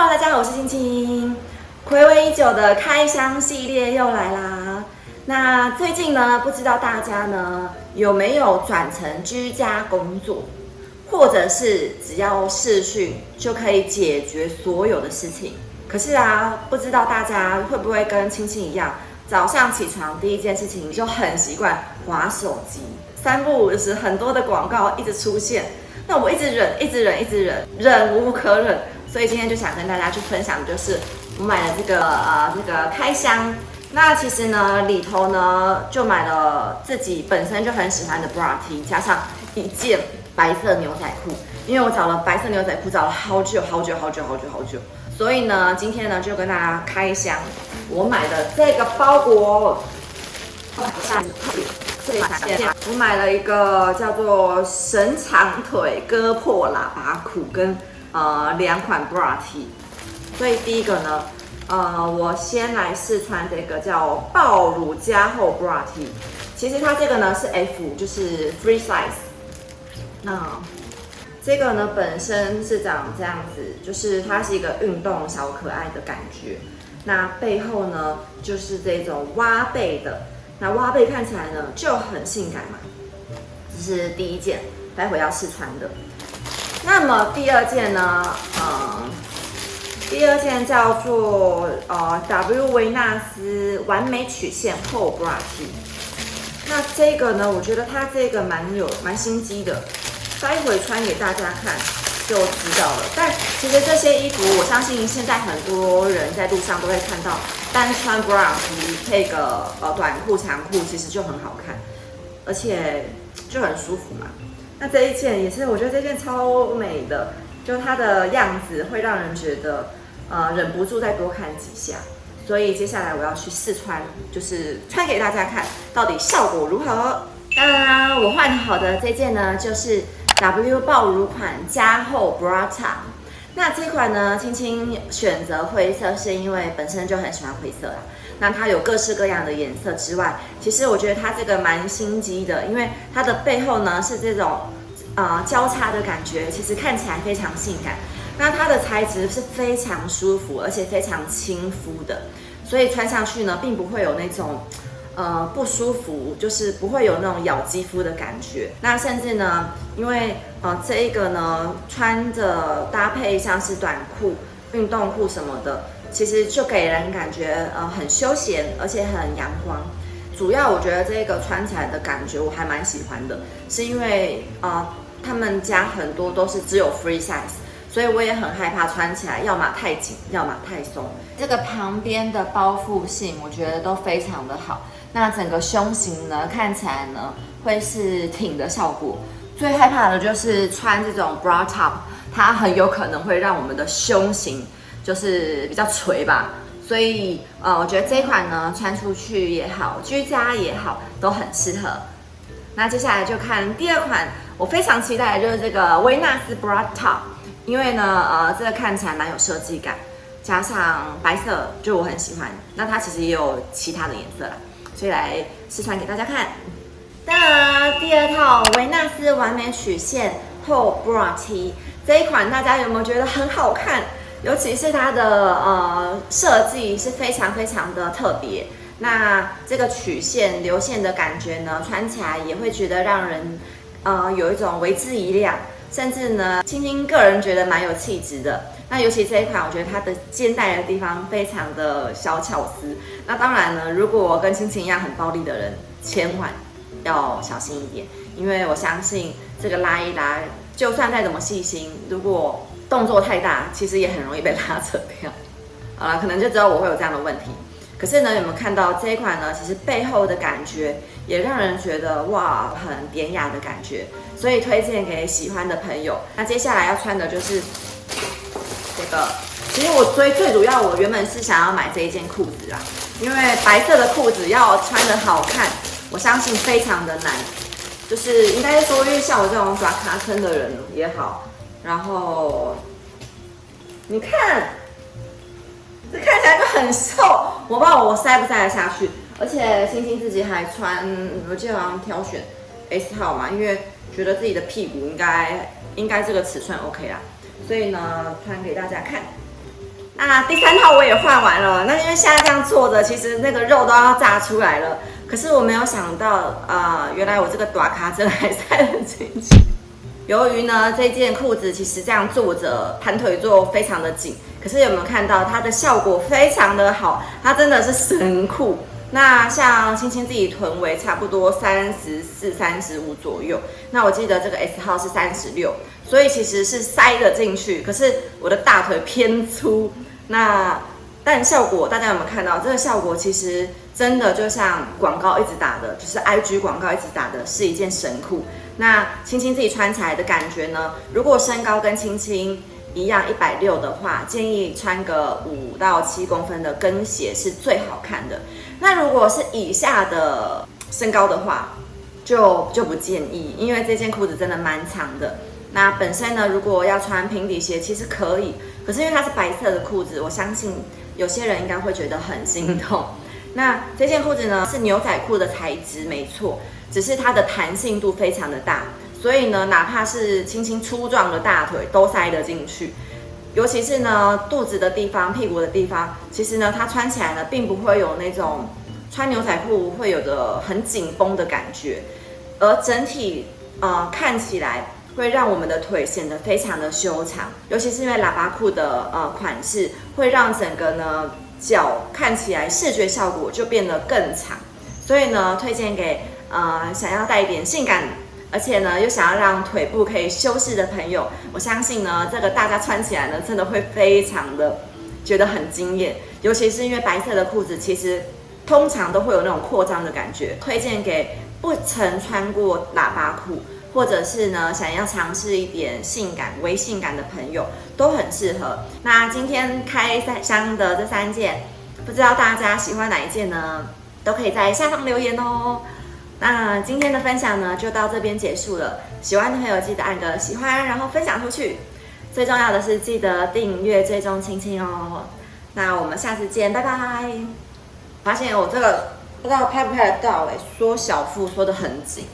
Hello，大家好，我是青青。暌违已久的开箱系列又来啦。那最近呢，不知道大家呢有没有转成居家工作，或者是只要视讯就可以解决所有的事情？可是啊，不知道大家会不会跟青青一样，早上起床第一件事情就很习惯划手机，三不五时很多的广告一直出现。那我一直忍，一直忍，一直忍，忍无可忍，所以今天就想跟大家去分享，就是我买了这个呃这个开箱。那其实呢里头呢就买了自己本身就很喜欢的 bra T，加上一件白色牛仔裤，因为我找了白色牛仔裤找了好久好久好久好久好久，所以呢今天呢就跟大家开箱我买的这个包裹。我买了一个叫做神长腿割破喇叭裤跟呃两款 bra T，所以第一个呢，呃，我先来试穿这个叫爆乳加厚 bra T，其实它这个呢是 F，就是 free size。那这个呢本身是长这样子，就是它是一个运动小可爱的感觉。那背后呢就是这种挖背的。那挖背看起来呢就很性感嘛，这是第一件，待会要试穿的。那么第二件呢，呃，第二件叫做呃 W 维纳斯完美曲线厚 bra T。那这个呢，我觉得它这个蛮有蛮心机的，待会穿给大家看就知道了。但其实这些衣服，我相信现在很多人在路上都会看到。单穿 bra 配个呃短裤长裤，其实就很好看，而且就很舒服嘛。那这一件也是，我觉得这件超美的，就它的样子会让人觉得呃忍不住再多看几下。所以接下来我要去试穿，就是穿给大家看，到底效果如何。当然啦，我换好的这件呢，就是 W 爆乳款加厚 bra top。那这款呢，青青选择灰色是因为本身就很喜欢灰色啦。那它有各式各样的颜色之外，其实我觉得它这个蛮心机的，因为它的背后呢是这种呃交叉的感觉，其实看起来非常性感。那它的材质是非常舒服，而且非常亲肤的，所以穿上去呢，并不会有那种。呃，不舒服，就是不会有那种咬肌肤的感觉。那甚至呢，因为呃这一个呢，穿着搭配像是短裤、运动裤什么的，其实就给人感觉呃很休闲，而且很阳光。主要我觉得这个穿起来的感觉我还蛮喜欢的，是因为呃他们家很多都是只有 free size。所以我也很害怕穿起来，要么太紧，要么太松。这个旁边的包覆性，我觉得都非常的好。那整个胸型呢，看起来呢会是挺的效果。最害怕的就是穿这种 bra top，它很有可能会让我们的胸型就是比较垂吧。所以呃，我觉得这款呢穿出去也好，居家也好，都很适合。那接下来就看第二款，我非常期待的就是这个维纳斯 bra top。因为呢，呃，这个看起来蛮有设计感，加上白色就我很喜欢。那它其实也有其他的颜色啦，所以来试穿给大家看。当然，第二套维纳斯完美曲线厚 bra T 这一款，大家有没有觉得很好看？尤其是它的呃设计是非常非常的特别。那这个曲线流线的感觉呢，穿起来也会觉得让人呃有一种为之一亮。甚至呢，青青个人觉得蛮有气质的。那尤其这一款，我觉得它的肩带的地方非常的小巧思。那当然呢，如果跟青青一样很暴力的人，千万要小心一点，因为我相信这个拉一拉，就算再怎么细心，如果动作太大，其实也很容易被拉扯掉。好了，可能就只有我会有这样的问题。可是呢，有没有看到这一款呢？其实背后的感觉也让人觉得哇，很典雅的感觉，所以推荐给喜欢的朋友。那接下来要穿的就是这个。其实我最最主要，我原本是想要买这一件裤子啦，因为白色的裤子要穿的好看，我相信非常的难。就是应该说，因为像我这种抓卡坑的人也好，然后你看。这看起来就很瘦，我不知道我塞不塞得下去。而且星星自己还穿，我记得好像挑选 S 号嘛，因为觉得自己的屁股应该应该这个尺寸 OK 啦，所以呢穿给大家看。那第三套我也换完了，那因为现在这样坐着，其实那个肉都要炸出来了。可是我没有想到，呃，原来我这个短卡真的还塞得进去。由于呢，这件裤子其实这样坐着盘腿坐非常的紧，可是有没有看到它的效果非常的好？它真的是神裤。那像青青自己臀围差不多三十四、三十五左右，那我记得这个 S 号是三十六，所以其实是塞得进去。可是我的大腿偏粗，那但效果大家有没有看到？这个效果其实真的就像广告一直打的，就是 IG 广告一直打的是一件神裤。那青青自己穿起来的感觉呢？如果身高跟青青一样一百六的话，建议穿个五到七公分的跟鞋是最好看的。那如果是以下的身高的话，就就不建议，因为这件裤子真的蛮长的。那本身呢，如果要穿平底鞋，其实可以，可是因为它是白色的裤子，我相信有些人应该会觉得很心痛。那这件裤子呢，是牛仔裤的材质，没错，只是它的弹性度非常的大，所以呢，哪怕是轻轻粗壮的大腿都塞得进去。尤其是呢，肚子的地方、屁股的地方，其实呢，它穿起来呢，并不会有那种穿牛仔裤会有的很紧绷的感觉，而整体呃看起来会让我们的腿显得非常的修长。尤其是因为喇叭裤的呃款式，会让整个呢脚看起来视觉效果就变得更长，所以呢，推荐给呃想要带一点性感。而且呢，又想要让腿部可以修饰的朋友，我相信呢，这个大家穿起来呢，真的会非常的觉得很惊艳。尤其是因为白色的裤子，其实通常都会有那种扩张的感觉。推荐给不曾穿过喇叭裤，或者是呢想要尝试一点性感、微性感的朋友，都很适合。那今天开三箱的这三件，不知道大家喜欢哪一件呢？都可以在下方留言哦。那今天的分享呢，就到这边结束了。喜欢的朋友记得按个喜欢，然后分享出去。最重要的是记得订阅、追踪青青哦。那我们下次见，拜拜。发现我这个不知道拍不拍得到哎，缩小腹缩得很紧。